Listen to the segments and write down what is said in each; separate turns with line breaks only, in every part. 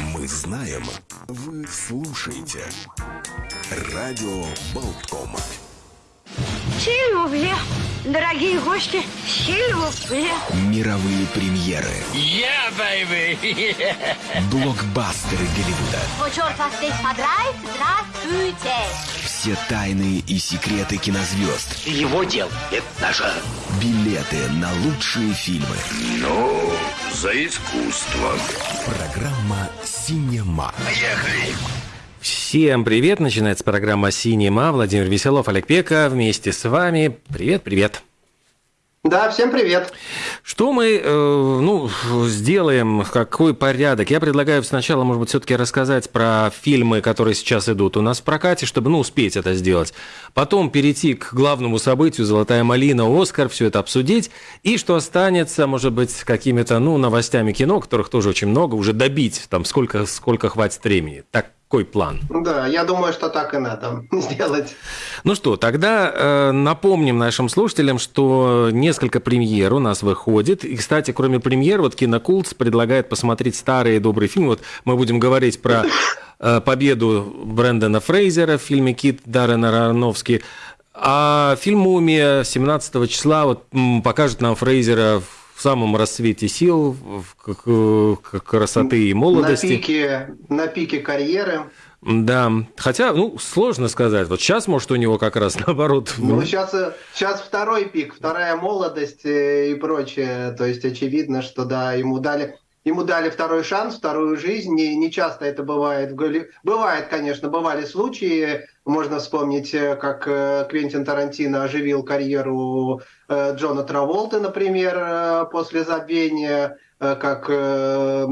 Мы знаем, вы слушаете. Радио Болтком.
Сильвупле, дорогие гости, сильвупле.
Мировые премьеры.
Yeah, baby!
Блокбастеры Голливуда.
Вот черт вас здесь подрает, здравствуйте!
Все тайны и секреты кинозвезд.
Его дел, это наше.
Билеты на лучшие фильмы.
Ну, за искусство.
Программа «Синема».
Поехали!
Всем привет! Начинается программа «Синема». Владимир Веселов, Олег Пека вместе с вами. Привет, привет!
Да, всем привет.
Что мы э, ну, сделаем, какой порядок? Я предлагаю сначала, может быть, все-таки рассказать про фильмы, которые сейчас идут у нас в прокате, чтобы ну, успеть это сделать. Потом перейти к главному событию «Золотая малина», «Оскар», все это обсудить. И что останется, может быть, какими-то ну, новостями кино, которых тоже очень много, уже добить, там, сколько, сколько хватит времени. Так, какой план?
Да, я думаю, что так и надо сделать.
Ну что, тогда э, напомним нашим слушателям, что несколько премьер у нас выходит. И, кстати, кроме премьер, вот Кинокултс предлагает посмотреть старые добрые фильмы. Вот мы будем говорить про э, победу Брэндона Фрейзера в фильме «Кит» Даррена Аронофски. А фильм «Мумия» 17 числа вот, покажет нам Фрейзера в самом расцвете сил, в к- красоты и молодости.
На пике, на пике карьеры.
Да, хотя, ну, сложно сказать. Вот сейчас, может, у него как раз наоборот.
Ну, сейчас, э, сейчас второй пик, вторая молодость э, и прочее. То есть очевидно, что да, ему дали, ему дали второй шанс, вторую жизнь. Не, не часто это бывает. Бывает, конечно, бывали случаи. Можно вспомнить, э, как э, Квентин Тарантино оживил карьеру э, Джона Траволты, например, после забвения как Роберт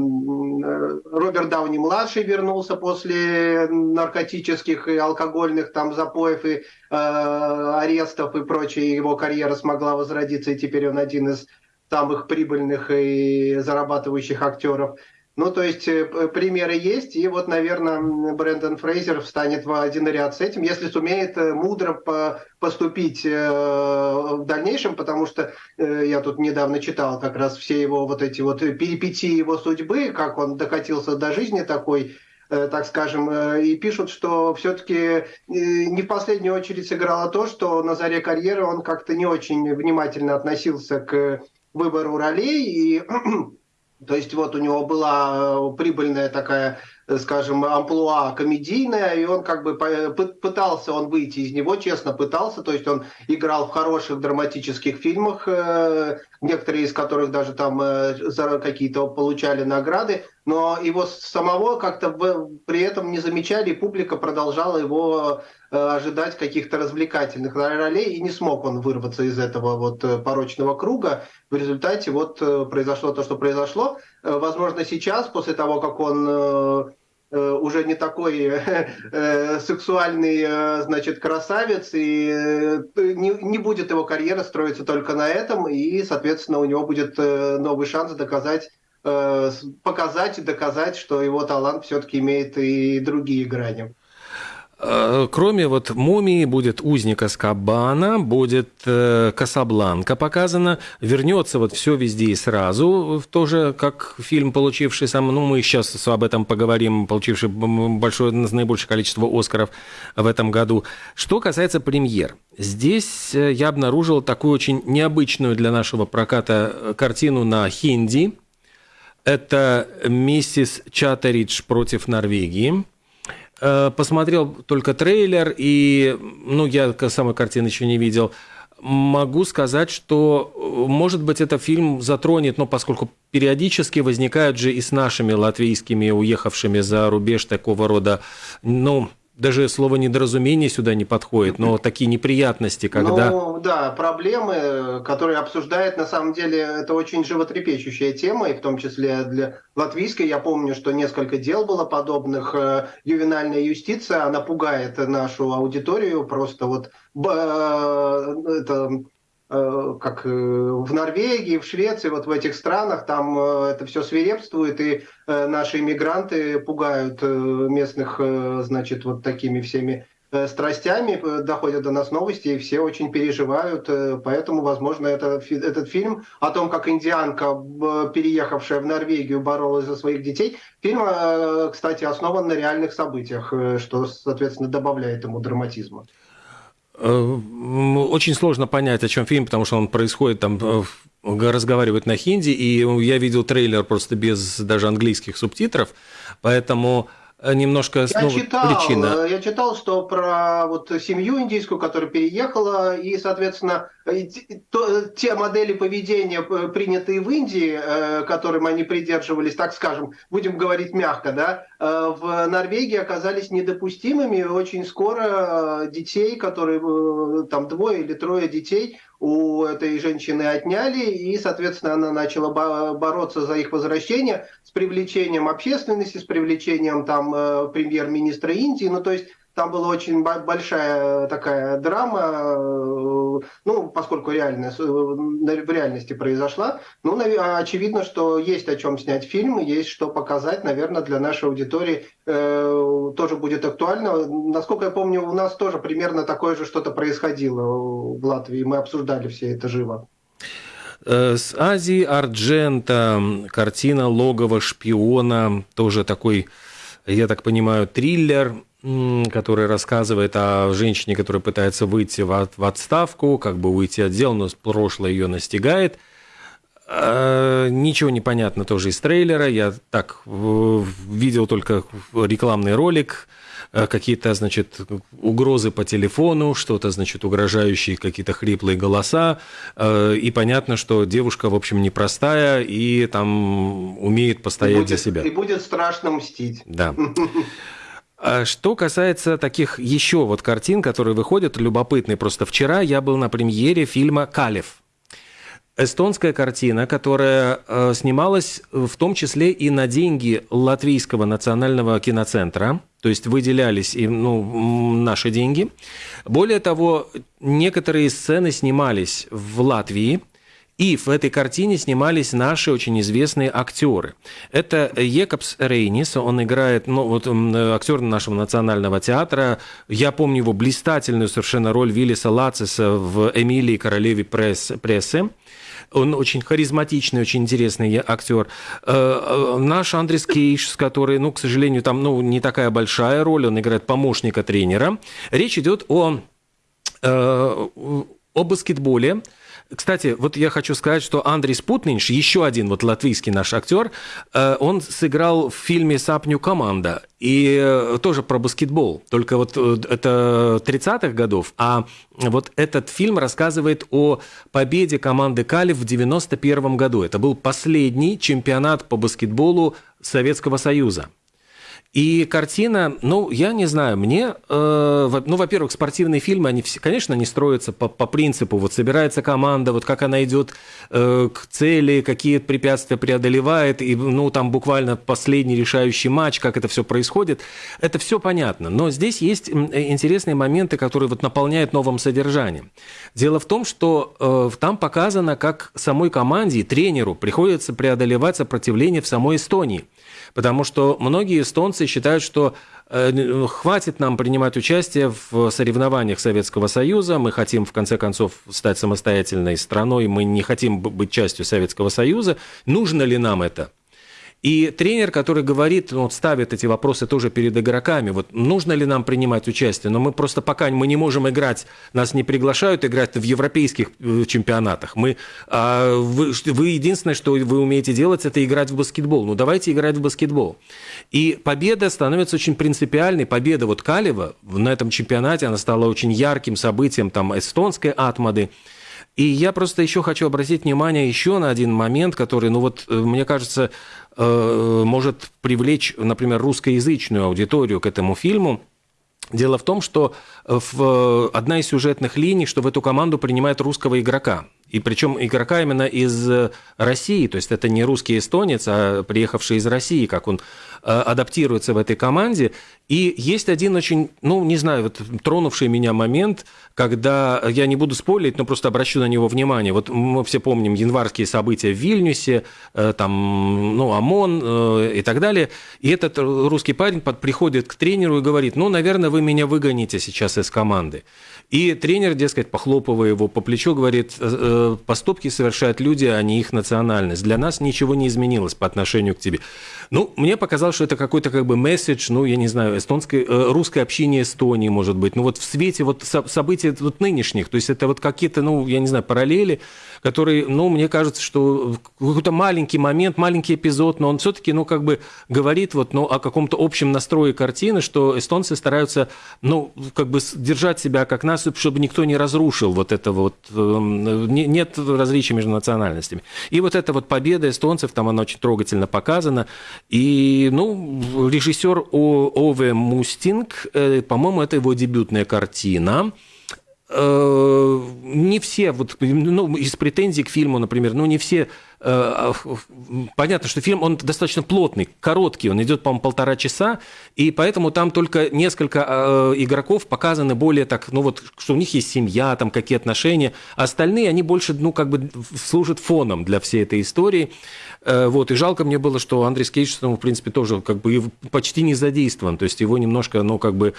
Дауни младший вернулся после наркотических и алкогольных там запоев и арестов и прочее, его карьера смогла возродиться, и теперь он один из самых прибыльных и зарабатывающих актеров. Ну, то есть э, примеры есть, и вот, наверное, Брэндон Фрейзер встанет в один ряд с этим, если сумеет э, мудро по- поступить э, в дальнейшем, потому что я тут недавно читал как раз все его вот эти вот перипетии его судьбы, как он докатился до жизни такой, так скажем, и пишут, что все-таки не в последнюю очередь сыграло то, что на заре карьеры он как-то не очень внимательно относился к выбору ролей, и то есть вот у него была э, прибыльная такая, скажем, амплуа комедийная, и он как бы пытался он выйти из него, честно пытался, то есть он играл в хороших драматических фильмах, э, некоторые из которых даже там э, за какие-то получали награды, но его самого как-то при этом не замечали, и публика продолжала его э, ожидать каких-то развлекательных ролей, и не смог он вырваться из этого вот порочного круга. В результате вот произошло то, что произошло. Возможно, сейчас, после того, как он уже не такой э, э, сексуальный, э, значит, красавец, и э, не, не будет его карьера строиться только на этом, и, соответственно, у него будет э, новый шанс доказать э, показать и доказать, что его талант все-таки имеет и другие грани.
Э, Кроме вот «Мумии» будет «Узник Аскабана», будет э, «Касабланка» показана, вернется вот все везде и сразу, тоже как фильм, получивший сам, ну мы сейчас об этом поговорим, получивший большое, наибольшее количество «Оскаров» в этом году. Что касается премьер, здесь э, я обнаружил такую очень необычную для нашего проката картину на хинди. Это «Миссис Чаттеридж против Норвегии». Э, Посмотрел только трейлер, и, ну, я самой картины еще не видел. Могу сказать, что, э, может быть, это фильм затронет, но поскольку периодически возникают же и с нашими латвийскими, уехавшими за рубеж такого рода, ну, даже слово недоразумение сюда не подходит, но такие неприятности, когда...
Ну, да, проблемы, которые обсуждает, на самом деле, это очень животрепещущая тема, и в том числе для латвийской. Я помню, что несколько дел было подобных. Э, Ювенальная юстиция, она пугает нашу аудиторию, просто вот э, это как э, в Норвегии, в Швеции, вот в этих странах, там э, это все свирепствует, и э, наши иммигранты пугают э, местных, э, значит, вот такими всеми э, страстями, э, доходят до нас новости, и все очень переживают. Поэтому, возможно, это, этот фильм о том, как индианка, переехавшая в Норвегию, боролась за своих детей, фильм, кстати, основан на реальных событиях, что, соответственно, добавляет ему драматизма.
Очень сложно понять, о чем фильм, потому что он происходит там разговаривают на хинди, и я видел трейлер просто без даже английских субтитров, поэтому Э, немножко
я
ну,
читал,
причина.
Я читал, что про вот семью индийскую, которая переехала, и, соответственно, то, те модели поведения, э, принятые в Индии, э, которым они придерживались, так скажем, будем говорить мягко, да, в Норвегии оказались недопустимыми. Очень скоро детей, которые там двое или трое детей, у этой женщины отняли, и, соответственно, она начала бороться за их возвращение с привлечением общественности, с привлечением там э, премьер-министра Индии. Ну, то есть там была очень большая такая драма, э, ну, поскольку реально, э, в реальности произошла. Ну, очевидно, что есть о чем снять фильм, есть что показать, наверное, для нашей аудитории э, тоже будет актуально. Насколько я помню, у нас тоже примерно такое же что-то происходило в Латвии, мы обсуждали все это живо.
С Азии Арджента картина «Логово шпиона», тоже такой, я так понимаю, триллер – который рассказывает о женщине, которая пытается выйти в отставку, как бы уйти от дел, но прошлое ее настигает. А, ничего не понятно тоже из трейлера. Я так видел только рекламный ролик, какие-то, значит, угрозы по телефону, что-то, значит, угрожающие какие-то хриплые голоса. Э, и понятно, что девушка, в общем, непростая и там умеет постоять
будет,
за себя.
И будет страшно мстить.
Да. А что касается таких еще вот картин, которые выходят, любопытные, просто вчера я был на премьере фильма «Калев». Эстонская картина, которая э, снималась в том числе и на деньги Латвийского национального киноцентра, то есть выделялись и, ну, наши деньги. Более того, некоторые сцены снимались в Латвии – и в этой картине снимались наши очень известные актеры. Это Екобс Рейнис, он играет, ну, вот актер нашего национального театра. Я помню его блистательную совершенно роль Виллиса Лациса в «Эмилии королеве пресс, прессы». Он очень харизматичный, очень интересный актер. Э, э, наш Андрес Кейш, который, ну, к сожалению, там ну, не такая большая роль, он играет помощника тренера. Речь идет о, э, о баскетболе. Кстати, вот я хочу сказать, что Андрей Спутнинш, еще один вот латвийский наш актер, э, он сыграл в фильме «Сапню команда», и э, тоже про баскетбол, только вот э, это 30-х годов, а вот этот фильм рассказывает о победе команды Калиф в 91 году. Это был последний чемпионат по баскетболу Советского Союза. И картина, ну, я не знаю, мне, э, ну, во-первых, спортивные фильмы, они, все, конечно, они строятся по, по принципу, вот собирается команда, вот как она идет э, к цели, какие препятствия преодолевает, и, ну, там буквально последний решающий матч, как это все происходит, это все понятно. Но здесь есть интересные моменты, которые вот наполняют новым содержанием. Дело в том, что э, там показано, как самой команде, тренеру приходится преодолевать сопротивление в самой Эстонии. Потому что многие эстонцы считают, что э, хватит нам принимать участие в соревнованиях Советского Союза, мы хотим в конце концов стать самостоятельной страной, мы не хотим быть частью Советского Союза, нужно ли нам это? И тренер, который говорит, ну, ставит эти вопросы тоже перед игроками, вот нужно ли нам принимать участие, но мы просто пока мы не можем играть, нас не приглашают играть в европейских э, чемпионатах. Мы, а, вы, вы единственное, что вы умеете делать, это играть в баскетбол. Ну давайте играть в баскетбол. И победа становится очень принципиальной. Победа вот Калева на этом чемпионате, она стала очень ярким событием там эстонской атмады. И я просто еще хочу обратить внимание еще на один момент, который, ну вот, э, мне кажется, может привлечь, например, русскоязычную аудиторию к этому фильму. Дело в том, что в, одна из сюжетных линий, что в эту команду принимает русского игрока. И причем игрока именно из России, то есть это не русский эстонец, а приехавший из России, как он Э, адаптируется в этой команде. И есть один очень, ну, не знаю, вот тронувший меня момент, когда, я не буду спойлерить, но просто обращу на него внимание. Вот мы все помним январские события в Вильнюсе, э, там, ну, ОМОН э, и так далее. И этот русский парень приходит к тренеру и говорит, ну, наверное, вы меня выгоните сейчас из команды. И тренер, дескать, похлопывая его по плечу, говорит, поступки совершают люди, а не их национальность. Для нас ничего не изменилось по отношению к тебе. Ну, мне показалось, что это какой-то как бы месседж, ну, я не знаю, эстонской, э, русское общение Эстонии, может быть. Ну, вот в свете вот событий вот нынешних, то есть это вот какие-то, ну, я не знаю, параллели, которые, ну, мне кажется, что какой-то маленький момент, маленький эпизод, но он все-таки, ну, как бы говорит вот, ну, о каком-то общем настрое картины, что эстонцы стараются, ну, как бы держать себя как нас, чтобы никто не разрушил вот это вот, эм, нет различия между национальностями. И вот эта вот победа эстонцев, там она очень трогательно показана, и, ну, режиссер Ове Мустинг, э, по-моему, это его дебютная картина, не все, вот, ну, из претензий к фильму, например, ну, не все Э, понятно, что фильм, он достаточно плотный, короткий, он идет, по-моему, полтора часа, и поэтому там только несколько э, игроков показаны более так, ну вот, что у них есть семья, там какие отношения, а остальные, они больше, ну, как бы служат фоном для всей этой истории. Э, вот, и жалко мне было, что Андрей Скейдж, в принципе, тоже как бы почти не задействован, то есть его немножко, ну, как бы,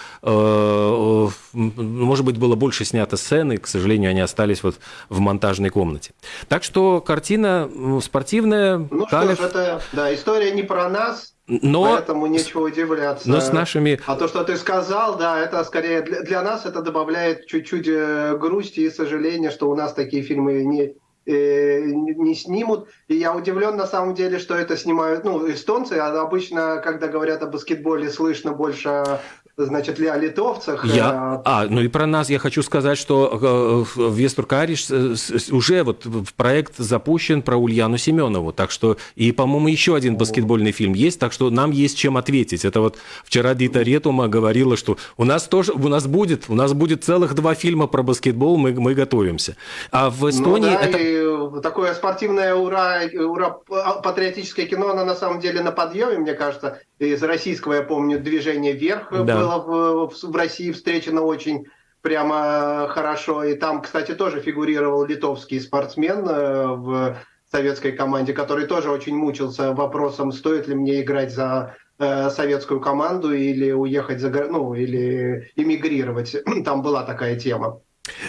может быть, было больше снято сцены, к сожалению, они остались вот в монтажной комнате. Так что картина спортивная.
Ну Калев... что ж, это да, история не про нас, но, поэтому нечего удивляться.
Но с нашими...
А то, что ты сказал, да, это скорее для, для нас это добавляет чуть-чуть э, грусти и сожаления, что у нас такие фильмы не, э, не снимут. И я удивлен на самом деле, что это снимают ну, эстонцы. А обычно, когда говорят о баскетболе, слышно больше значит, ли о литовцах.
Я... Э, а, ну и про нас я хочу сказать, что э, в Вестуркариш э, уже вот проект запущен про Ульяну Семенову, так что, и, по-моему, еще один баскетбольный фильм есть, так что нам есть чем ответить. Это вот вчера Дита Ретума говорила, что у нас тоже, у нас будет, у нас будет целых два фильма про баскетбол, мы, мы готовимся. А в ну Эстонии... Ну, да, это...
и такое спортивное ура, ура, патриотическое кино, оно на самом деле на подъеме, мне кажется. Из российского, я помню, «Движение вверх» да. было было в, в России встречено очень прямо хорошо. И там, кстати, тоже фигурировал литовский спортсмен э, в советской команде, который тоже очень мучился вопросом, стоит ли мне играть за э, советскую команду или уехать за ну или эмигрировать. Там была такая тема.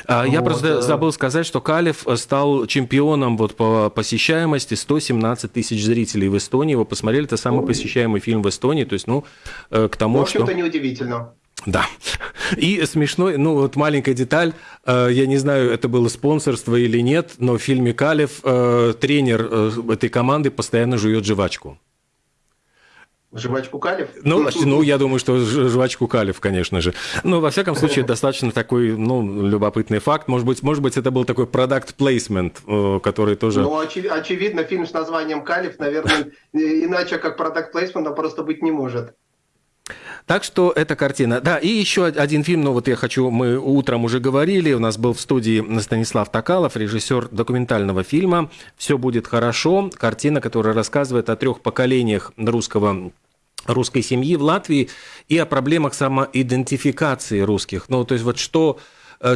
А, я вот. просто э, забыл сказать, что Калев стал чемпионом вот по посещаемости 117 тысяч зрителей в Эстонии. Его посмотрели, это самый посещаемый фильм в Эстонии. То есть, ну, э, к тому,
в общем-то,
что...
неудивительно.
Да. И смешной, ну вот маленькая деталь, э, я не знаю, это было спонсорство или нет, но в фильме Калев тренер этой команды постоянно жует жвачку.
Жвачку Калев?
Ну, ну, я думаю, что жвачку Калев, конечно же. Но, во всяком случае, достаточно такой, ну, любопытный факт. Может быть, может быть это был такой продукт плейсмент, э, который тоже...
Ну, очевид, очевидно, фильм с названием Калев, наверное, иначе как продукт плейсмент он просто быть не может.
Так что эта картина. Да, и еще один фильм, ну вот я хочу, мы утром уже говорили, у нас был в студии Станислав Токалов, режиссер документального фильма «Все будет хорошо». Картина, которая рассказывает о трех поколениях русского русской семьи в Латвии и о проблемах самоидентификации русских. Ну, то есть вот что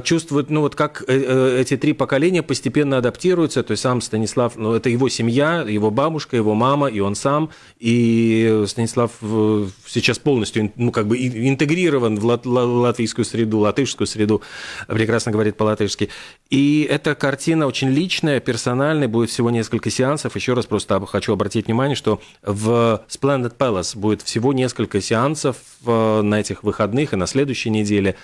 чувствует, ну вот как э, э, эти три поколения постепенно адаптируются, то есть сам Станислав, ну это его семья, его бабушка, его мама и он сам, и Станислав сейчас полностью, ну как бы интегрирован в латвийскую среду, латышскую среду, прекрасно говорит по-латышски. И эта картина очень личная, персональная, будет всего несколько сеансов. Еще раз просто хочу обратить внимание, что в Splendid Palace будет всего несколько сеансов на этих выходных и на следующей неделе,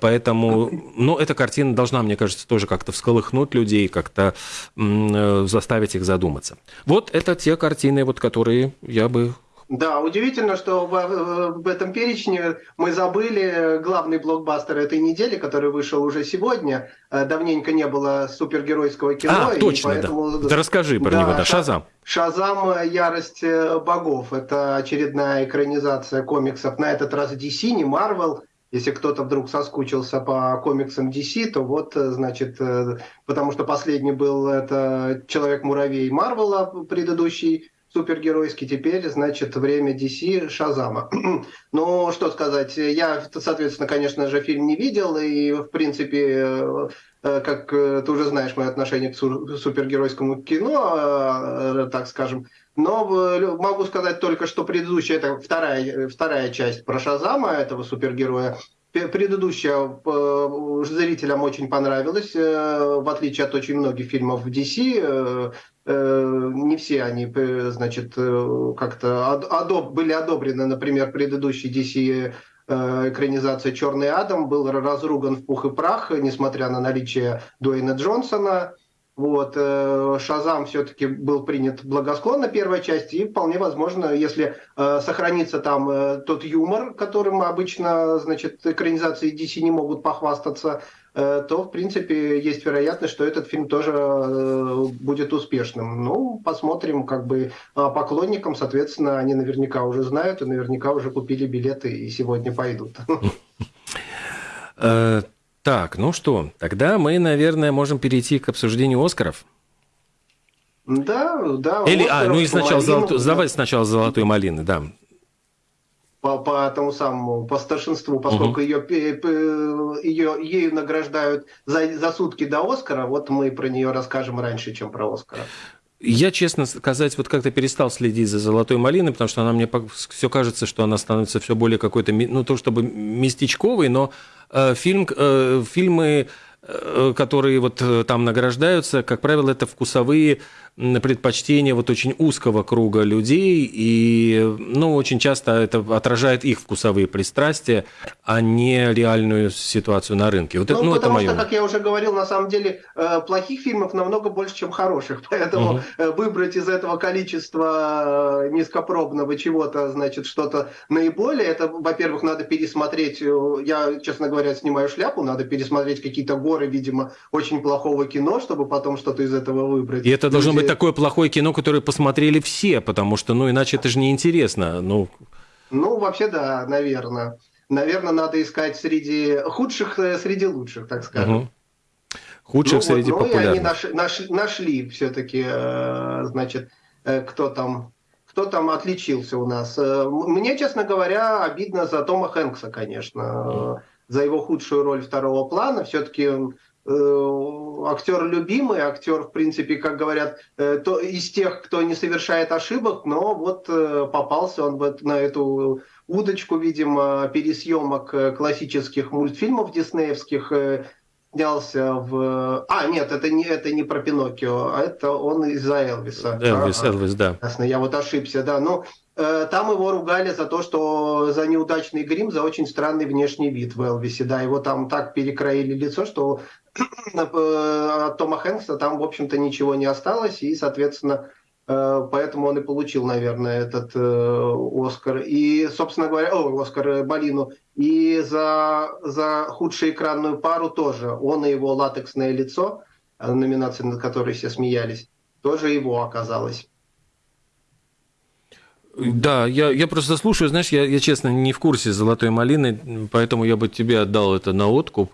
поэтому но эта картина должна, мне кажется, тоже как-то всколыхнуть людей, как-то э, заставить их задуматься. Вот это те картины, вот, которые я бы
да, удивительно, что в, в этом перечне мы забыли главный блокбастер этой недели, который вышел уже сегодня. Э, давненько не было супергеройского кино.
А, точно, поэтому... да. да. Расскажи про да, него, да, Шазам.
Шазам «Ярость э, богов». Это очередная экранизация комиксов, на этот раз DC, не Marvel. Если кто-то вдруг соскучился по комиксам DC, то вот, э, значит, э, потому что последний был это Человек-муравей Марвела, предыдущий супергеройский, теперь, значит, время DC Шазама. ну, что сказать, я, соответственно, конечно же, фильм не видел, и, в принципе, как ты уже знаешь, мое отношение к супергеройскому кино, так скажем, но могу сказать только, что предыдущая, это вторая, вторая часть про Шазама, этого супергероя, Предыдущая э, зрителям очень понравилась, э, в отличие от очень многих фильмов в DC. Э, не все они, значит, как-то одоб, были одобрены. Например, предыдущий DC экранизация «Черный Адам» был разруган в пух и прах, несмотря на наличие Дуэйна Джонсона. Вот, э, Шазам все-таки был принят благосклонно первой части, и вполне возможно, если э, сохранится там э, тот юмор, которым обычно, значит, экранизации DC не могут похвастаться, э, то, в принципе, есть вероятность, что этот фильм тоже э, будет успешным. Ну, посмотрим, как бы э, поклонникам, соответственно, они наверняка уже знают и наверняка уже купили билеты и сегодня пойдут.
Э, так, ну что, тогда мы, наверное, можем перейти к обсуждению Оскаров.
Да, да.
Или, а, ну и сначала, золоту, да. давай сначала «Золотой малины», да.
По, по тому самому, по старшинству, поскольку угу. ее, ее, ею награждают за, за сутки до Оскара, вот мы про нее расскажем раньше, чем про Оскара.
Я, честно сказать, вот как-то перестал следить за «Золотой малиной», потому что она мне все кажется, что она становится все более какой-то, ну, то чтобы местечковой, но Э, фильм, э, фильмы, э, которые вот там награждаются, как правило, это вкусовые предпочтения вот очень узкого круга людей, и ну, очень часто это отражает их вкусовые пристрастия, а не реальную ситуацию на рынке. Вот
ну,
это, ну,
потому
это
что, как я уже говорил, на самом деле э, плохих фильмов намного больше, чем хороших, поэтому угу. выбрать из этого количества э, низкопробного чего-то, значит, что-то наиболее, это, во-первых, надо пересмотреть, я, честно говоря, снимаю шляпу, надо пересмотреть какие-то горы, видимо, очень плохого кино, чтобы потом что-то из этого выбрать.
И это должно быть такое плохое кино, которое посмотрели все, потому что, ну, иначе это же неинтересно. Ну,
ну вообще, да, наверное. Наверное, надо искать среди худших, э, среди лучших, так скажем. Угу.
Худших ну, среди вот, ну, популярных. Они
наш, наш, нашли все-таки, э, значит, э, кто там кто там отличился у нас. Мне, честно говоря, обидно за Тома Хэнкса, конечно, за его худшую роль второго плана. Все-таки актер любимый, актер, в принципе, как говорят, э, то, из тех, кто не совершает ошибок, но вот э, попался он вот на эту удочку, видимо, пересъемок классических мультфильмов диснеевских, снялся в... А, нет, это не, это не про Пиноккио, а это он из-за Элвиса.
Элвис, ага. Элвис, да.
Ясно, я вот ошибся, да. Ну, там его ругали за то, что за неудачный грим, за очень странный внешний вид в Элвисе. Да, его там так перекроили лицо, что от Тома Хэнкса там, в общем-то, ничего не осталось, и, соответственно, э, поэтому он и получил, наверное, этот э, Оскар. И, собственно говоря, о, Оскар э, Балину. И за, за худшую экранную пару тоже. Он и его латексное лицо, номинация, над которой все смеялись, тоже его оказалось.
Да, я, я просто слушаю, знаешь, я, я честно не в курсе золотой малины, поэтому я бы тебе отдал это на откуп.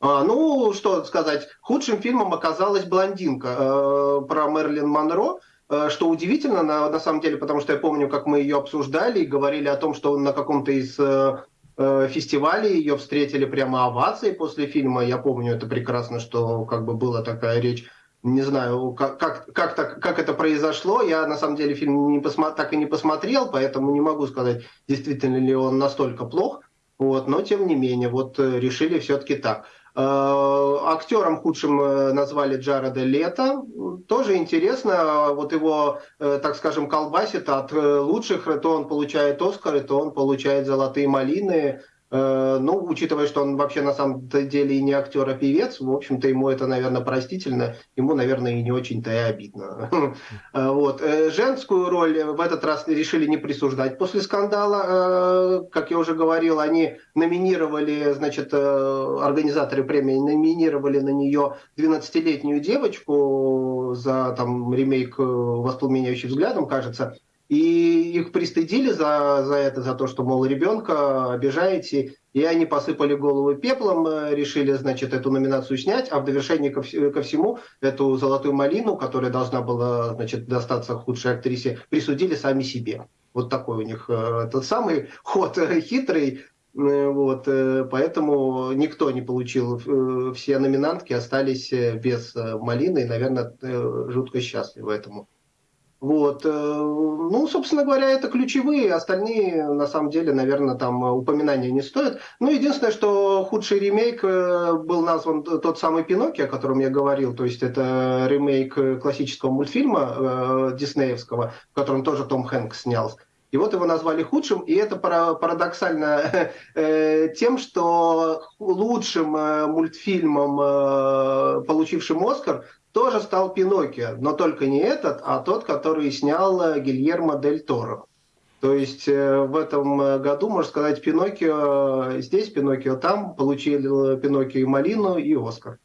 А, ну, что сказать, худшим фильмом оказалась «Блондинка» э, про Мерлин Монро, э, что удивительно, на, на самом деле, потому что я помню, как мы ее обсуждали и говорили о том, что на каком-то из э, э, фестивалей ее встретили прямо овации после фильма. Я помню это прекрасно, что как бы была такая речь. Не знаю, как, как, как, так, как это произошло. Я на самом деле фильм не посмо... так и не посмотрел, поэтому не могу сказать, действительно ли он настолько плох. Вот, но тем не менее, вот э, решили все-таки так. Э, актером худшим э, назвали Джареда Лето. Тоже интересно, вот его, э, так скажем, колбасит от лучших, то он получает Оскары, то он получает золотые малины. Э, ну, учитывая, что он вообще на самом деле и не актер, а певец, в общем-то, ему это, наверное, простительно, ему, наверное, и не очень-то и обидно. Э, вот. Э, женскую роль в этот раз решили не присуждать после скандала. Как я уже говорил, они номинировали, значит, организаторы премии номинировали на нее 12-летнюю девочку за там ремейк «Воспламеняющий взглядом», кажется, И их пристыдили за, за это, за то, что, мол, ребенка обижаете, и они посыпали голову пеплом, э, решили, значит, эту номинацию снять, а в довершение ко, ко всему эту «Золотую малину», которая должна была, значит, достаться худшей актрисе, присудили сами себе. Вот такой у них э, тот самый ход хитрый, вот, поэтому никто не получил, все номинантки остались без малины, и, наверное, жутко счастливы этому. Вот. Э, ну, собственно говоря, это ключевые, остальные, на самом деле, наверное, там упоминания не стоят. Ну, единственное, что худший ремейк э, был назван тот самый Пинокки, о котором я говорил, то есть это ремейк классического мультфильма э, диснеевского, в котором тоже Том Хэнкс снялся. И вот его назвали худшим, и это парадоксально тем, что лучшим мультфильмом, получившим Оскар, тоже стал Пиноккио, но только не этот, а тот, который снял э, Гильермо Дель Торо. То есть э, в этом э, году, можно сказать, Пиноккио здесь, Пиноккио там, получили Пиноккио и Малину, и Оскар.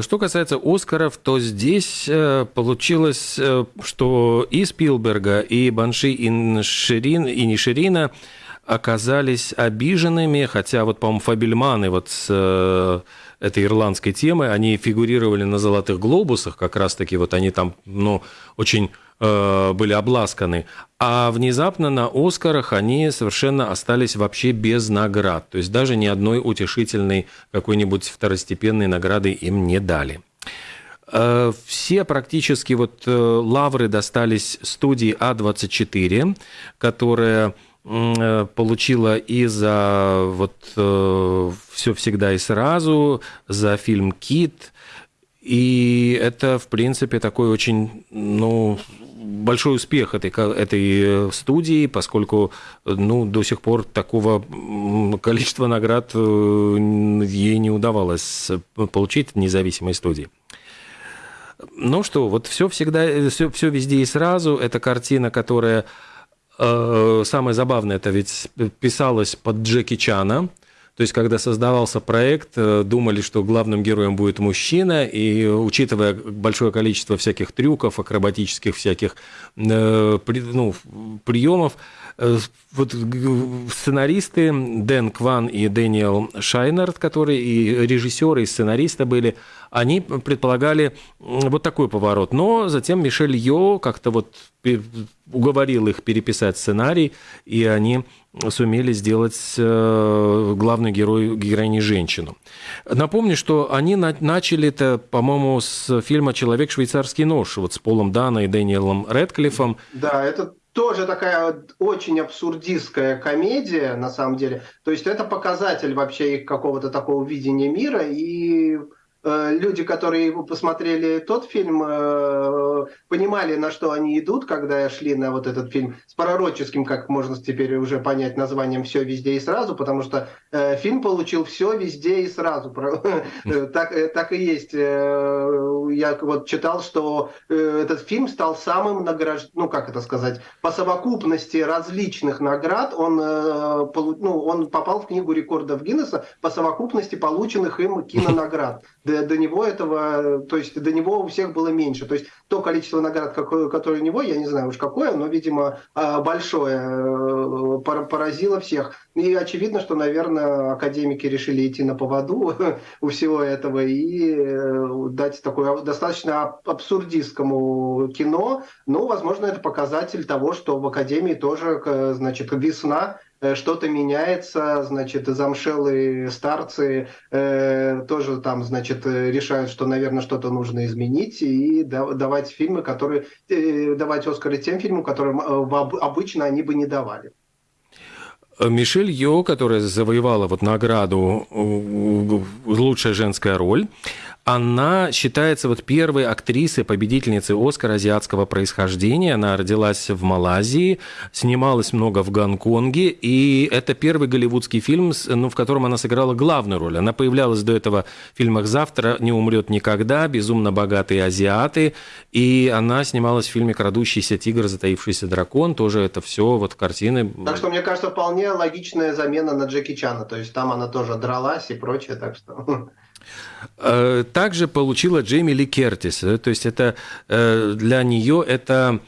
Что касается Оскаров, то здесь получилось, что и Спилберга, и Банши, и Ширин, и Ниширина оказались обиженными, хотя вот, по-моему, Фабельманы вот с этой ирландской темы, они фигурировали на «Золотых глобусах», как раз-таки вот они там, ну, очень э, были обласканы, а внезапно на «Оскарах» они совершенно остались вообще без наград, то есть даже ни одной утешительной какой-нибудь второстепенной награды им не дали. Э, все практически вот э, лавры достались студии А24, которая получила и за вот э, все всегда и сразу, за фильм Кит. И это, в принципе, такой очень, ну, большой успех этой, этой студии, поскольку ну, до сих пор такого количества наград э, ей не удавалось получить в независимой студии. Ну что, вот все всегда, все, все везде и сразу. Это картина, которая Э, самое забавное, это ведь писалось под Джеки Чана, то есть, когда создавался проект, э, думали, что главным героем будет мужчина, и учитывая большое количество всяких трюков, акробатических всяких э, ну, приемов, вот сценаристы Дэн Кван и Дэниел Шайнард, которые и режиссеры, и сценаристы были, они предполагали вот такой поворот. Но затем Мишель Йо как-то вот уговорил их переписать сценарий, и они сумели сделать э, главную герою, героиней женщину. Напомню, что они начали это, по-моему, с фильма «Человек швейцарский нож», вот с Полом Дана и Дэниелом Редклиффом.
Да, это тоже такая очень абсурдистская комедия, на самом деле. То есть это показатель вообще их какого-то такого видения мира и люди, которые посмотрели тот фильм, э, понимали, на что они идут, когда шли на вот этот фильм с пророческим, как можно теперь уже понять, названием «Все везде и сразу», потому что э, фильм получил «Все везде и сразу». Так, так и есть. Я вот читал, что этот фильм стал самым награжд... ну как это сказать, по совокупности различных наград он, ну, он попал в книгу рекордов Гиннесса по совокупности полученных им кинонаград до, до него этого, то есть до него у всех было меньше. То есть то количество наград, которое у него, я не знаю уж какое, но, видимо, а, большое, э, поразило всех. И очевидно, что, наверное, академики решили идти на поводу у всего этого и э, дать такое достаточно абсурдистскому кино. Ну, возможно, это показатель того, что в академии тоже, значит, весна Э, что-то меняется, значит, замшелые старцы э, тоже там, значит, э, решают, что, наверное, что-то нужно изменить и давать фильмы, которые, э, давать Оскары тем фильмам, которым э, обычно они бы не давали.
Мишель Йо, которая завоевала вот награду «Лучшая женская роль», она считается вот первой актрисой, победительницей Оскара азиатского происхождения. Она родилась в Малайзии, снималась много в Гонконге, и это первый голливудский фильм, ну, в котором она сыграла главную роль. Она появлялась до этого в фильмах «Завтра не умрет никогда», «Безумно богатые азиаты», и она снималась в фильме «Крадущийся тигр, затаившийся дракон». Тоже это все вот картины.
Так что, мне кажется, вполне логичная замена на Джеки Чана. То есть там она тоже дралась и прочее, так что...
Э, также получила Джейми Ли Кертис. Э, то есть это э, для нее это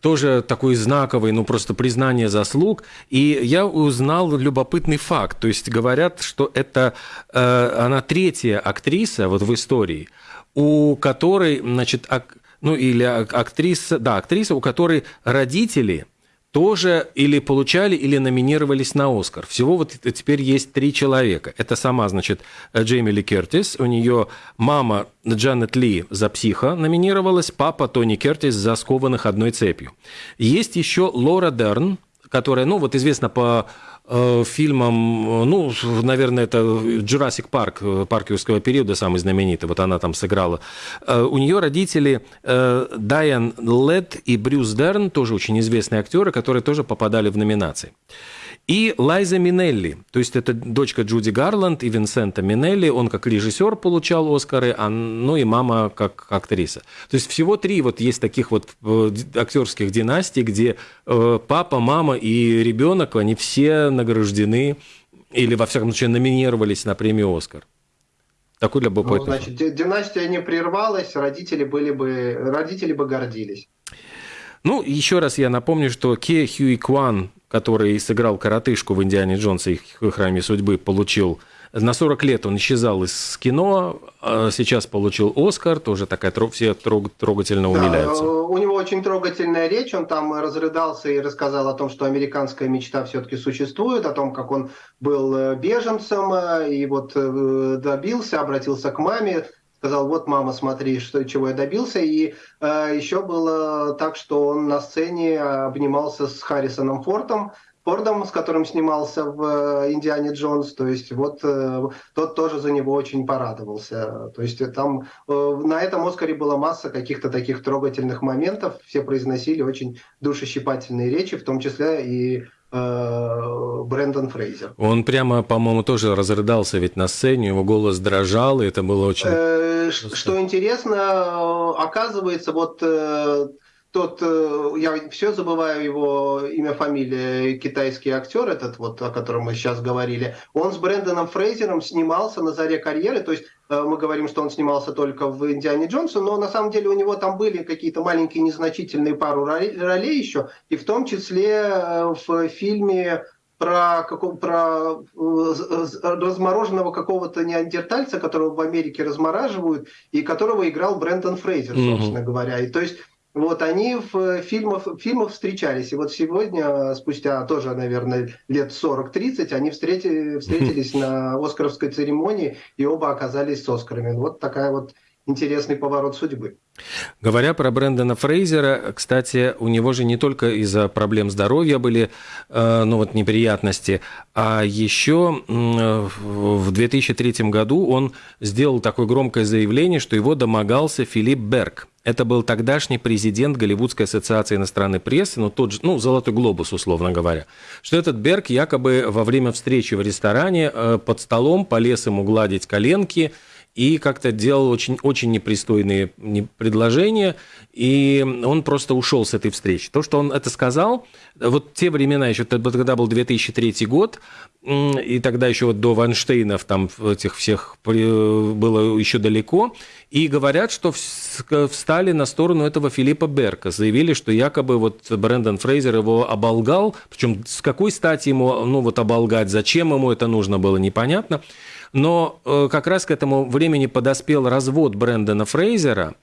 тоже такой знаковый, ну просто признание заслуг. И я узнал любопытный факт. То есть говорят, что это она третья актриса вот в истории, у которой, значит, ак, ну или актриса, да, актриса, у которой родители тоже или получали, или номинировались на Оскар. Всего вот теперь есть три человека. Это сама, значит, Джейми Ли Кертис, у нее мама Джанет Ли за «Психа» номинировалась, папа Тони Кертис за «Скованных одной цепью». Есть еще Лора Дерн, которая, ну, вот известна по Э, фильмом, ну, наверное, это Jurassic Парк, э, парк юрского периода, самый знаменитый, вот она там сыграла. Э, у нее родители Дайан Лед и Брюс Дерн, тоже очень известные актеры, которые тоже попадали в номинации. И Лайза Минелли, то есть это дочка Джуди Гарланд и Винсента Минелли, он как режиссер получал Оскары, а, ну и мама как актриса. То есть всего три вот есть таких вот э, актерских династий, где э, папа, мама и ребенок, они все награждены или, во всяком случае, номинировались на премию «Оскар». Такой любопытный. Ну,
значит, династия не прервалась, родители, были бы, родители бы гордились.
Ну, еще раз я напомню, что Ке Хьюи Кван который сыграл коротышку в «Индиане Джонсе» и «Храме судьбы», получил на 40 лет он исчезал из кино, а сейчас получил Оскар, тоже такая все трогательно умиляются. Да,
у него очень трогательная речь, он там разрыдался и рассказал о том, что американская мечта все-таки существует, о том, как он был э, беженцем э, и вот э, добился, обратился к маме, сказал, вот, мама, смотри, что, чего я добился. И э, еще было так, что он на сцене обнимался с Харрисоном Фортом, Фордом, с которым снимался в э, «Индиане Джонс», то есть вот э, тот тоже за него очень порадовался. То есть там э, на этом «Оскаре» была масса каких-то таких трогательных моментов, все произносили очень душещипательные речи, в том числе и Э, Брэндон Фрейзер.
Он прямо, по-моему, тоже разрыдался ведь на сцене, его голос дрожал, и это было очень... Э,
что интересно, оказывается, вот э, тот, я все забываю его имя, фамилия, китайский актер этот вот, о котором мы сейчас говорили, он с Брэндоном Фрейзером снимался на заре карьеры, то есть Э, мы говорим, что он снимался только в «Индиане Джонсе», но на самом деле у него там были какие-то маленькие незначительные пару ролей еще, и в том числе э, в фильме про, про э, размороженного какого-то неандертальца, которого в Америке размораживают, и которого играл Брэндон Фрейзер, собственно mm-hmm. говоря. И то есть вот они в фильмах, в фильмах встречались. И вот сегодня, спустя тоже, наверное, лет 40-30, они встретили, встретились на Оскаровской церемонии и оба оказались с Оскарами. Вот такая вот интересный поворот судьбы.
Говоря про Брэндона Фрейзера, кстати, у него же не только из-за проблем здоровья были э, ну, вот, неприятности, а еще в 2003 году он сделал такое громкое заявление, что его домогался Филипп Берг. Это был тогдашний президент Голливудской ассоциации иностранной прессы, ну, тот же, ну, «Золотой глобус», условно говоря, что этот Берг якобы во время встречи в ресторане э, под столом полез ему гладить коленки – и как-то делал очень, очень непристойные предложения, и он просто ушел с этой встречи. То, что он это сказал, вот те времена еще, тогда был 2003 год, и тогда еще вот до Ванштейнов там этих всех было еще далеко, и говорят, что встали на сторону этого Филиппа Берка, заявили, что якобы вот Брэндон Фрейзер его оболгал, причем с какой стати ему ну вот оболгать, зачем ему это нужно было, непонятно. Но э, как раз к этому времени подоспел развод Брэндона Фрейзера,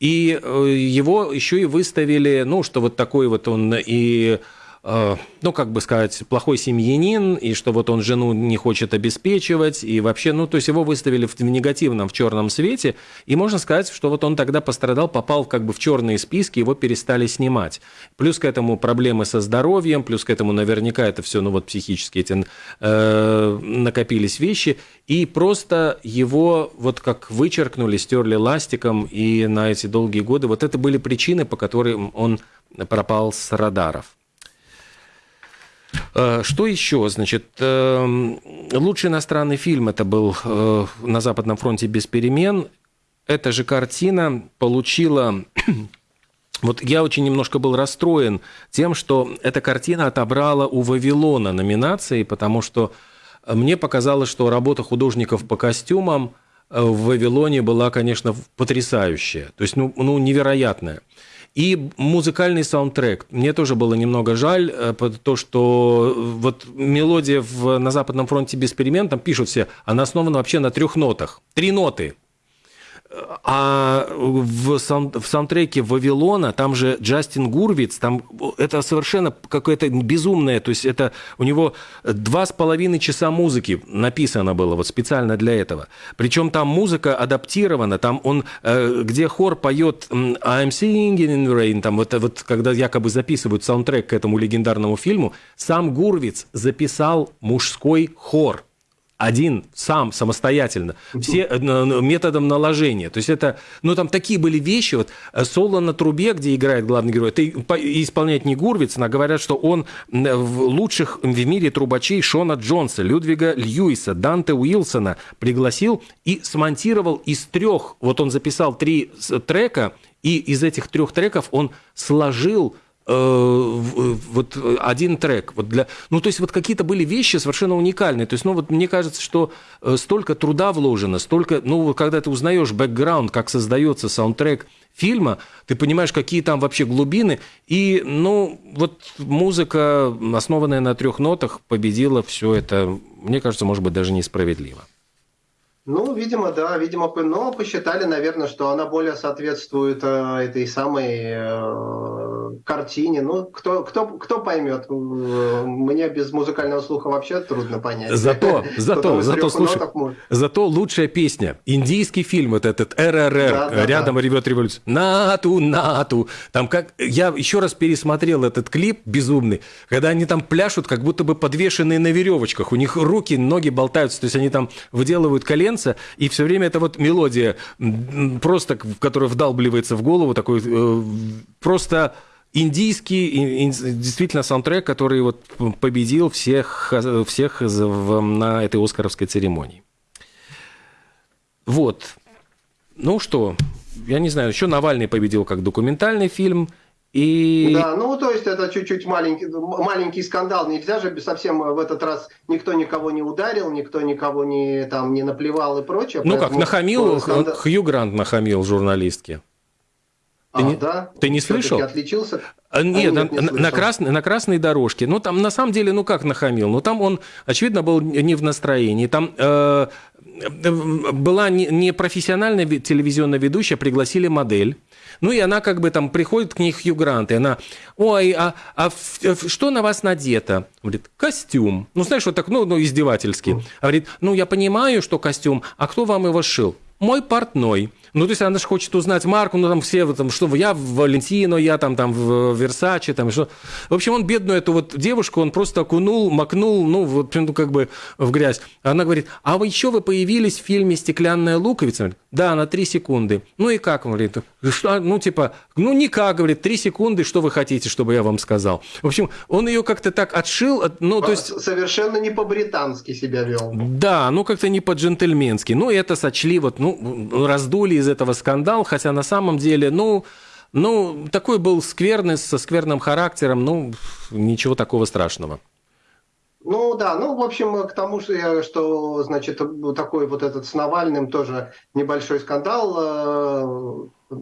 и э, его еще и выставили, ну, что вот такой вот он и ну, как бы сказать, плохой семьянин, и что вот он жену не хочет обеспечивать, и вообще, ну, то есть его выставили в, негативном, в черном свете, и можно сказать, что вот он тогда пострадал, попал как бы в черные списки, его перестали снимать. Плюс к этому проблемы со здоровьем, плюс к этому наверняка это все, ну, вот психически эти э, накопились вещи, и просто его вот как вычеркнули, стерли ластиком, и на эти долгие годы, вот это были причины, по которым он пропал с радаров. Э, что еще? Значит, эм, лучший иностранный фильм это был э, «На Западном фронте без перемен». Эта же картина получила... Вот я очень немножко был расстроен тем, что эта картина отобрала у Вавилона номинации, потому что мне показалось, что работа художников по костюмам э, в Вавилоне была, конечно, потрясающая, то есть ну, ну невероятная. И музыкальный саундтрек. Мне тоже было немного жаль, э, то, что вот мелодия в, на Западном фронте без перемен, там пишут все, она основана вообще на трех нотах. Три ноты. А в, саунд, в саундтреке Вавилона, там же Джастин Гурвиц, там это совершенно какое-то безумное, то есть это у него два с половиной часа музыки написано было вот специально для этого. Причем там музыка адаптирована, там он, э, где хор поет I'm singing in the rain, там вот, вот когда якобы записывают саундтрек к этому легендарному фильму, сам Гурвиц записал мужской хор один сам самостоятельно, все э, методом наложения. То есть это, ну там такие были вещи, вот э, соло на трубе, где играет главный герой, это исполняет не Гурвиц, а говорят, что он в лучших в мире трубачей Шона Джонса, Людвига Льюиса, Данте Уилсона пригласил и смонтировал из трех, вот он записал три трека, и из этих трех треков он сложил Э, вот один трек. Вот для, ну, то есть вот какие-то были вещи совершенно уникальные. То есть, ну, вот мне кажется, что э, столько труда вложено, столько, ну, когда ты узнаешь бэкграунд, как создается саундтрек фильма, ты понимаешь, какие там вообще глубины. И, ну, вот музыка, основанная на трех нотах, победила все это, мне кажется, может быть, даже несправедливо.
Ну, видимо, да, видимо, но посчитали, наверное, что она более соответствует э, этой самой э, картине. Ну, кто, кто, кто поймет? Мне без музыкального слуха вообще трудно понять.
Зато, зато, зато, слушай, зато лучшая песня. Индийский фильм вот этот РРР, да, да, рядом да. ревет революция. Нату, нату. Там как... Я еще раз пересмотрел этот клип безумный, когда они там пляшут, как будто бы подвешенные на веревочках. У них руки, ноги болтаются, то есть они там выделывают колен танца, и все время эта вот мелодия, просто, которая вдалбливается в голову, такой э, просто индийский, действительно саундтрек, который вот победил всех, всех на этой Оскаровской церемонии. Вот. Ну что, я не знаю, еще Навальный победил как документальный фильм – и...
Да, ну то есть это чуть-чуть маленький, маленький скандал. Нельзя же совсем в этот раз никто никого не ударил, никто никого не, там, не наплевал и прочее.
Ну как, нахамил, скандал... Хью Грант нахамил журналистке.
Ты, а, не, да?
ты не слышал?
отличился?
А, нет, а, нет на, не на, красной, на красной дорожке. Ну, там, на самом деле, ну, как нахамил? Ну, там он, очевидно, был не в настроении. Там э, была не, не профессиональная телевизионная ведущая, пригласили модель. Ну, и она как бы там приходит к ней Хью Грант, и она, ой, а, а что на вас надето? Говорит, костюм. Ну, знаешь, вот так, ну, ну издевательски. Говорит, ну, я понимаю, что костюм, а кто вам его шил? Мой портной. Ну, то есть она же хочет узнать марку, ну, там все, там, что я в Валентино, я там, там в Версаче, там, что. В общем, он бедную эту вот девушку, он просто окунул, макнул, ну, вот, ну, как бы в грязь. Она говорит, а вы еще вы появились в фильме «Стеклянная луковица»? Да, на три секунды. Ну, и как? Он говорит, что, ну, типа, ну, никак, говорит, три секунды, что вы хотите, чтобы я вам сказал? В общем, он ее как-то так отшил, ну, то есть...
Совершенно не по-британски себя вел.
Да, ну, как-то не по-джентльменски. Ну, это сочли, вот, ну, раздули из этого скандал, хотя на самом деле, ну, ну, такой был скверный, со скверным характером, ну, ничего такого страшного.
Ну да, ну в общем к тому, что, что значит такой вот этот с Навальным тоже небольшой скандал э, э,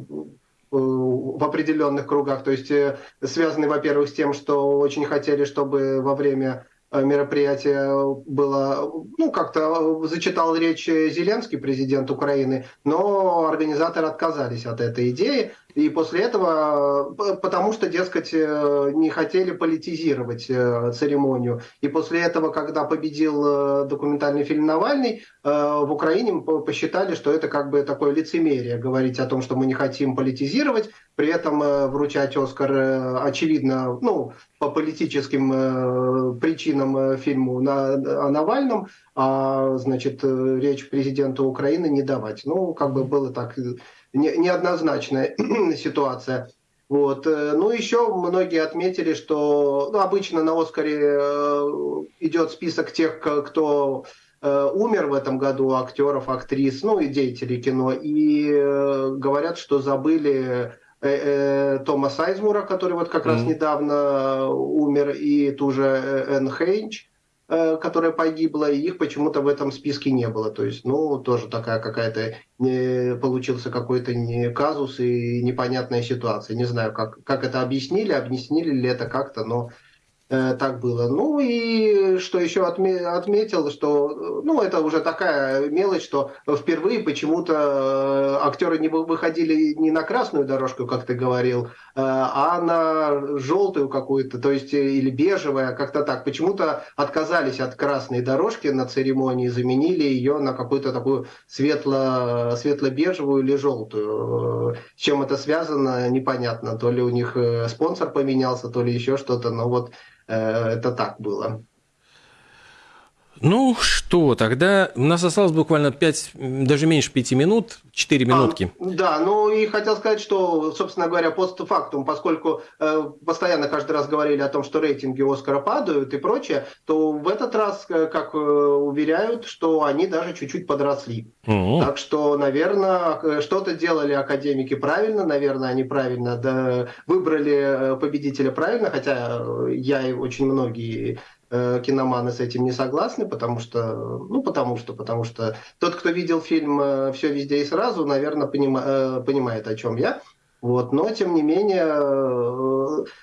в определенных кругах, то есть э, связанный, во-первых, с тем, что очень хотели, чтобы во время Э, мероприятие было, ну, как-то зачитал речь Зеленский, президент Украины, но организаторы отказались от этой идеи. И после этого, потому что, дескать, э, не хотели политизировать э, церемонию. И после этого, когда победил документальный фильм «Навальный», в Украине посчитали, что это как бы такое лицемерие, говорить о том, что мы не хотим политизировать, при этом вручать Оскар, очевидно, ну, по политическим причинам фильму на, о Навальном, а, значит, речь президента Украины не давать. Ну, как бы было так не, неоднозначная ситуация. Вот. Э, ну, еще многие отметили, что ну, обычно на Оскаре э, идет список тех, кто э, умер в этом году, актеров, актрис, ну и деятелей кино, и говорят, что забыли Тома Сайзмура, который вот как mm-hmm. раз недавно умер, и ту же Энн Хейнч, которая погибла, и их почему-то в этом списке не было. То есть, ну, тоже такая какая-то не, получился какой-то не казус и непонятная ситуация. Не знаю, как, как это объяснили, объяснили ли это как-то, но Э, так было. Ну и что еще отметил, что ну это уже такая мелочь, что впервые почему-то э, актеры не выходили не на красную дорожку, как ты говорил, э, а на желтую какую-то, то есть или бежевая, как-то так. Почему-то отказались от красной дорожки на церемонии, заменили ее на какую-то такую светло, светло-бежевую или желтую. С чем это связано, непонятно. То ли у них спонсор поменялся, то ли еще что-то, но вот Э, это так было.
Ну что, тогда у нас осталось буквально 5, даже меньше 5 минут, 4 а, минутки.
А, да, ну и хотел сказать, что, собственно говоря, постфактум, поскольку э, постоянно каждый раз говорили о том, что рейтинги Оскара падают и прочее, то в этот раз, э, как э, уверяют, что они даже чуть-чуть подросли. Угу. Так что, наверное, э, что-то делали академики правильно, наверное, они правильно да, выбрали победителя правильно, хотя я и очень многие Э, киноманы с этим не согласны, потому что, ну, потому что, потому что тот, кто видел фильм э, «Все везде и сразу», наверное, понима, э, понимает, о чем я. Вот, но тем не менее,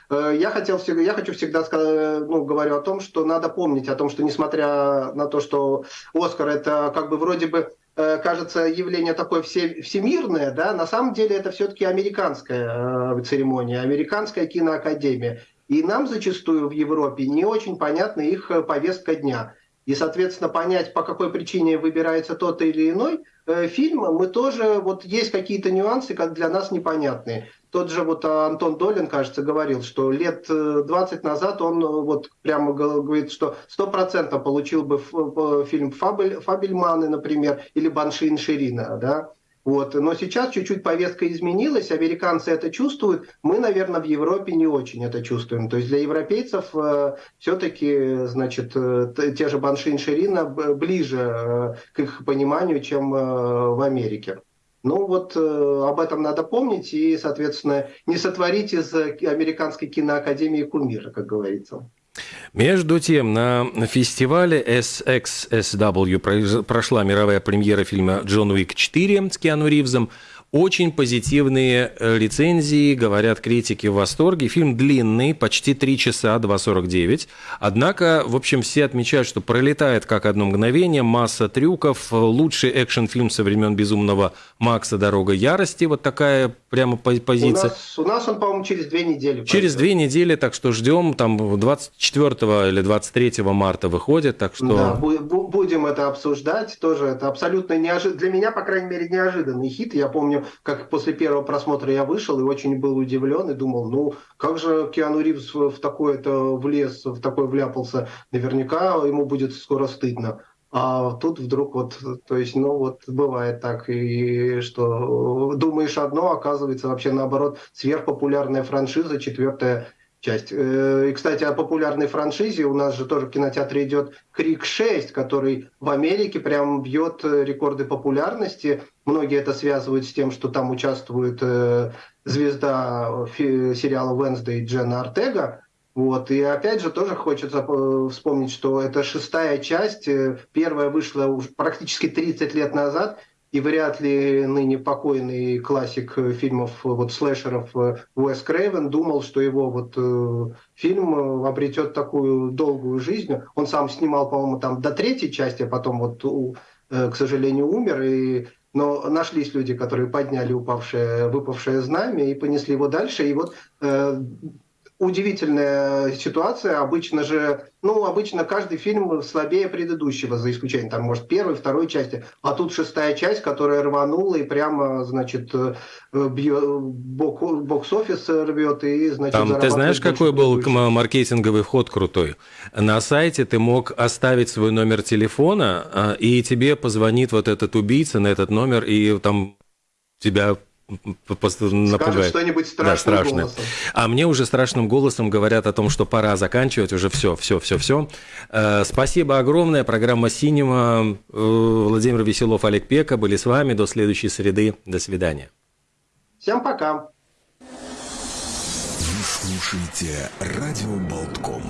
я хотел всегда, я хочу всегда сказать, ну, говорю о том, что надо помнить о том, что несмотря на то, что Оскар это как бы вроде бы кажется явление такое все, всемирное, да, на самом деле это все-таки американская церемония, американская киноакадемия. И нам зачастую в Европе не очень понятна их э, повестка дня. И, соответственно, понять, по какой причине выбирается тот или иной э, фильм, мы тоже, вот есть какие-то нюансы, как для нас непонятные. Тот же вот Антон Долин, кажется, говорил, что лет 20 э, назад он э, вот прямо говорит, что 100% получил бы фильм Фабель, Фабельманы, например, или Баншин Ширина, да, вот. Но сейчас чуть-чуть повестка изменилась, американцы это чувствуют, мы, наверное, в Европе не очень это чувствуем. То есть для европейцев э, все-таки, значит, э, те же Баншин Ширина ближе э, к их пониманию, чем э, в Америке. Ну вот э, об этом надо помнить и, соответственно, не сотворить из американской киноакадемии кумира, как говорится.
Между тем, на фестивале SXSW прошла мировая премьера фильма «Джон Уик 4» с Киану Ривзом – очень позитивные э, рецензии, говорят критики в восторге. Фильм длинный, почти 3 часа, 2.49. Однако, в общем, все отмечают, что пролетает как одно мгновение, масса трюков, лучший экшен-фильм со времен «Безумного Макса. Дорога ярости». Вот такая прямо позиция.
У нас, у нас он, по-моему, через две недели.
Через две недели, так что ждем, там 24 или 23 марта выходит, так что...
Да, будем это обсуждать, тоже это абсолютно неожиданно, для меня, по крайней мере, неожиданный хит. Я помню, как после первого просмотра я вышел и очень был удивлен и думал, ну, как же Киану Ривз в такое-то влез, в такое вляпался, наверняка ему будет скоро стыдно. А тут вдруг вот, то есть, ну вот бывает так, и что думаешь одно, оказывается вообще наоборот сверхпопулярная франшиза, четвертая часть. Э, и, кстати, о популярной франшизе у нас же тоже в кинотеатре идет Крик 6, который в Америке прям бьет э, рекорды популярности. Многие это связывают с тем, что там участвует э, звезда сериала Wednesday Джена Артега. Вот. И опять же тоже хочется вспомнить, что это шестая часть. Первая вышла уже практически 30 лет назад – и вряд ли ныне покойный классик э, фильмов э, вот слэшеров э, Уэс Крейвен думал, что его вот э, фильм обретет такую долгую жизнь. Он сам снимал, по-моему, там до третьей части, а потом вот, э, к сожалению, умер. И но нашлись люди, которые подняли упавшее, выпавшее знамя и понесли его дальше. И вот э, удивительная ситуация. Обычно же, ну, обычно каждый фильм слабее предыдущего, за исключением, там, может, первой, второй части. А тут шестая часть, которая рванула и прямо, значит, э, бокс-офис рвет и, значит,
Там, ты знаешь, какой был маркетинговый ход крутой? На сайте ты мог оставить свой номер телефона, а, и тебе позвонит вот этот убийца на этот номер, и там тебя напугает.
что-нибудь страшным да, страшное. голосом.
А мне уже страшным голосом говорят о том, что пора заканчивать уже все, все, все, все. Э, спасибо огромное. Программа «Синема». Э, Владимир Веселов, Олег Пека были с вами. До следующей среды. До свидания.
Всем пока.
Вы слушаете «Радио Болтком».